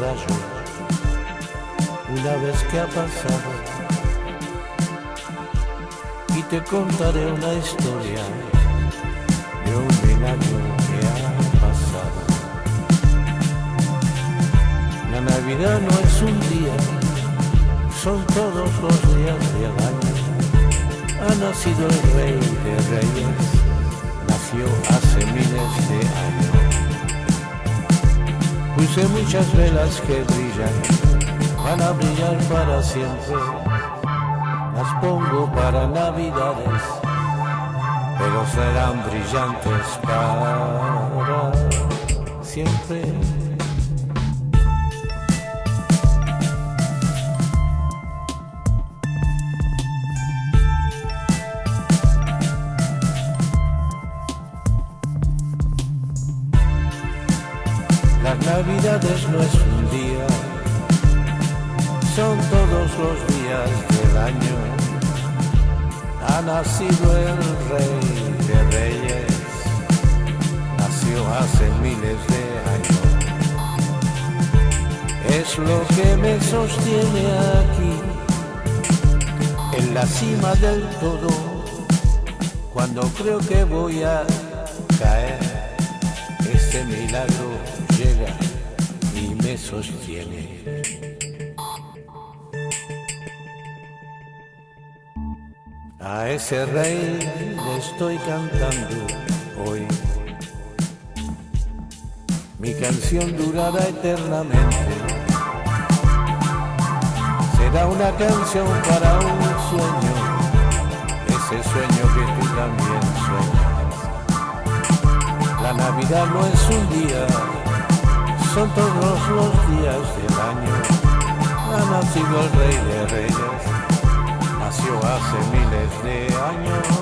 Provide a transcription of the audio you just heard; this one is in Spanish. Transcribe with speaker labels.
Speaker 1: rayo una vez que ha pasado y te contaré una historia de un milagro que ha pasado. La Navidad no es un día, son todos los días del año. Ha nacido el rey de reyes, nació hace miles de años. Puse muchas velas que brillan, van a brillar para siempre. Las pongo para navidades, pero serán brillantes para siempre. Navidades no es un día, son todos los días del año. Ha nacido el rey de reyes, nació hace miles de años. Es lo que me sostiene aquí, en la cima del todo, cuando creo que voy a caer, este milagro y me sostiene. A ese rey le estoy cantando hoy. Mi canción durará eternamente. Será una canción para un sueño, ese sueño que tú también sueñas. La Navidad no es un día, son todos los días del año. Ha nacido el rey de reyes, nació hace miles de años.